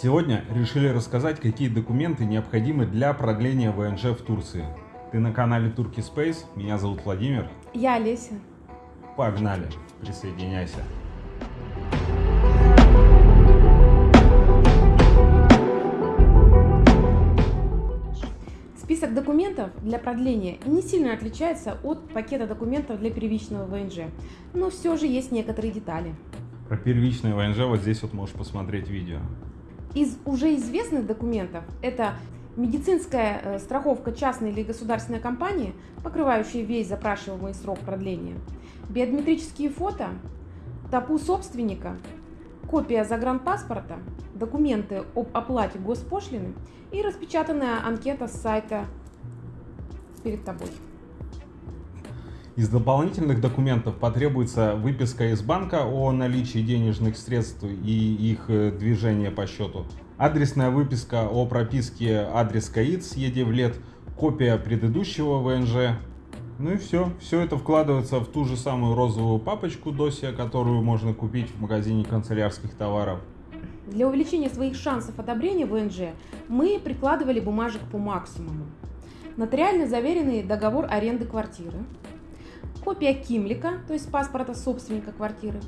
Сегодня решили рассказать, какие документы необходимы для продления ВНЖ в Турции. Ты на канале Turkey Space, меня зовут Владимир. Я Олеся. Погнали, присоединяйся. Список документов для продления не сильно отличается от пакета документов для первичного ВНЖ, но все же есть некоторые детали. Про первичное ВНЖ вот здесь вот можешь посмотреть видео. Из уже известных документов это медицинская э, страховка частной или государственной компании, покрывающая весь запрашиваемый срок продления, биометрические фото, ТАПУ собственника, копия загранпаспорта, документы об оплате госпошлины и распечатанная анкета с сайта перед тобой. Из дополнительных документов потребуется выписка из банка о наличии денежных средств и их э, движения по счету, адресная выписка о прописке адрес КАИД с ЕДЕВЛЕТ, копия предыдущего ВНЖ. Ну и все. Все это вкладывается в ту же самую розовую папочку досия, которую можно купить в магазине канцелярских товаров. Для увеличения своих шансов одобрения ВНЖ мы прикладывали бумажек по максимуму. Нотариально заверенный договор аренды квартиры, копия Кимлика, то есть паспорта собственника квартиры,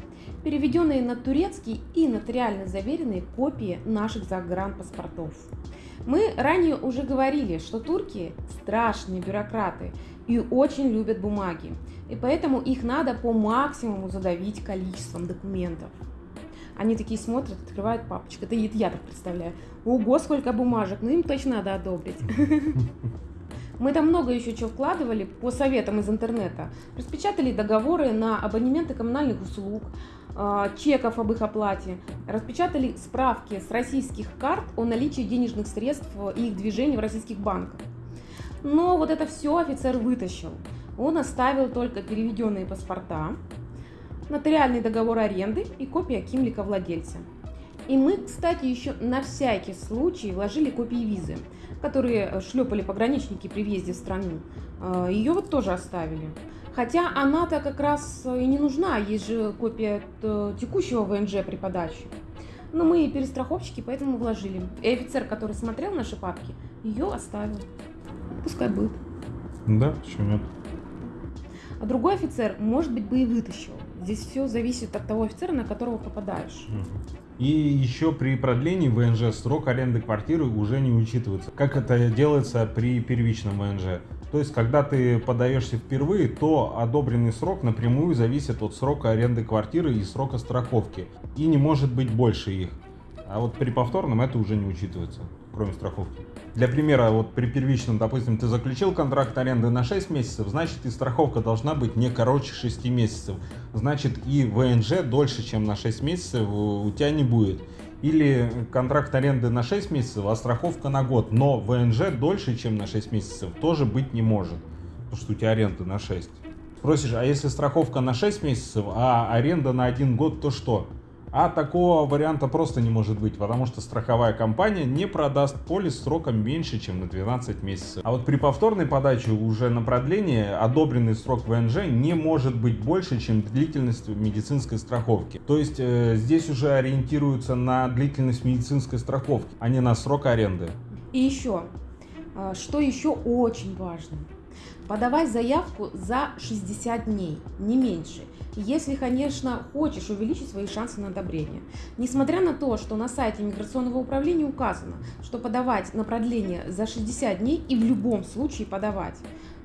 переведенные на турецкий и нотариально заверенные копии наших загранпаспортов. Мы ранее уже говорили, что турки страшные бюрократы и очень любят бумаги, и поэтому их надо по максимуму задавить количеством документов. Они такие смотрят, открывают папочку. Это я так представляю. Ого, сколько бумажек, ну им точно надо одобрить. Мы там много еще чего вкладывали по советам из интернета. Распечатали договоры на абонементы коммунальных услуг, а, чеков об их оплате. Распечатали справки с российских карт о наличии денежных средств и их движении в российских банках. Но вот это все офицер вытащил. Он оставил только переведенные паспорта, нотариальный договор аренды и копия кимлика владельца. И мы, кстати, еще на всякий случай вложили копии визы которые э, шлепали пограничники при въезде в страну, э, ее вот тоже оставили. Хотя она-то как раз э, и не нужна, есть же копия текущего ВНЖ при подаче. Но мы и перестраховщики, поэтому вложили. И офицер, который смотрел наши папки, ее оставил. Пускай будет. Да, почему нет? А другой офицер, может быть, бы и вытащил. Здесь все зависит от того офицера, на которого попадаешь. И еще при продлении ВНЖ срок аренды квартиры уже не учитывается, как это делается при первичном ВНЖ. То есть, когда ты подаешься впервые, то одобренный срок напрямую зависит от срока аренды квартиры и срока страховки, и не может быть больше их. А вот при повторном это уже не учитывается, кроме страховки. Для примера, вот при первичном, допустим, ты заключил контракт аренды на 6 месяцев, значит и страховка должна быть не короче 6 месяцев. Значит и ВНЖ дольше, чем на 6 месяцев у тебя не будет. Или контракт аренды на 6 месяцев, а страховка на год, но ВНЖ дольше, чем на 6 месяцев, тоже быть не может, потому что у тебя аренда на 6. Спросишь, а если страховка на 6 месяцев, а аренда на 1 год, то что? А такого варианта просто не может быть, потому что страховая компания не продаст полис сроком меньше, чем на 12 месяцев. А вот при повторной подаче уже на продление одобренный срок ВНЖ не может быть больше, чем длительность медицинской страховки. То есть э, здесь уже ориентируются на длительность медицинской страховки, а не на срок аренды. И еще, э, что еще очень важно, подавай заявку за 60 дней, не меньше если, конечно, хочешь увеличить свои шансы на одобрение. Несмотря на то, что на сайте миграционного управления указано, что подавать на продление за 60 дней и в любом случае подавать.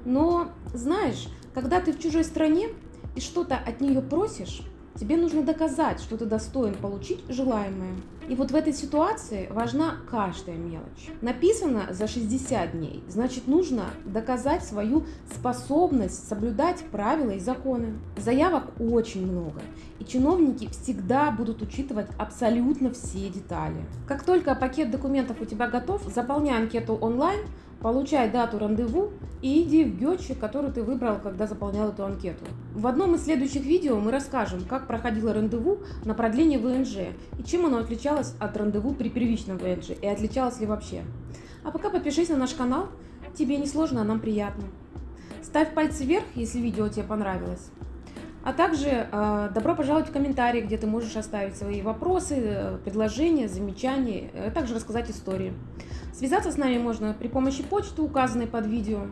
Но, знаешь, когда ты в чужой стране и что-то от нее просишь, Тебе нужно доказать, что ты достоин получить желаемое. И вот в этой ситуации важна каждая мелочь. Написано за 60 дней, значит нужно доказать свою способность соблюдать правила и законы. Заявок очень много, и чиновники всегда будут учитывать абсолютно все детали. Как только пакет документов у тебя готов, заполняй анкету онлайн, Получай дату рандеву и иди в гетчик, который ты выбрал, когда заполнял эту анкету. В одном из следующих видео мы расскажем, как проходило рандеву на продление ВНЖ и чем оно отличалось от рандеву при первичном ВНЖ и отличалось ли вообще. А пока подпишись на наш канал, тебе не сложно, а нам приятно. Ставь пальцы вверх, если видео тебе понравилось. А также э, добро пожаловать в комментарии, где ты можешь оставить свои вопросы, предложения, замечания, а также рассказать истории. Связаться с нами можно при помощи почты, указанной под видео.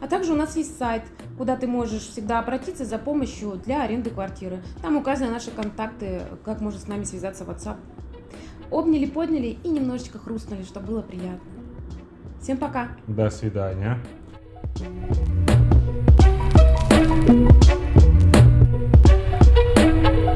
А также у нас есть сайт, куда ты можешь всегда обратиться за помощью для аренды квартиры. Там указаны наши контакты, как можно с нами связаться в WhatsApp. Обняли, подняли и немножечко хрустнули, чтобы было приятно. Всем пока! До свидания. thank you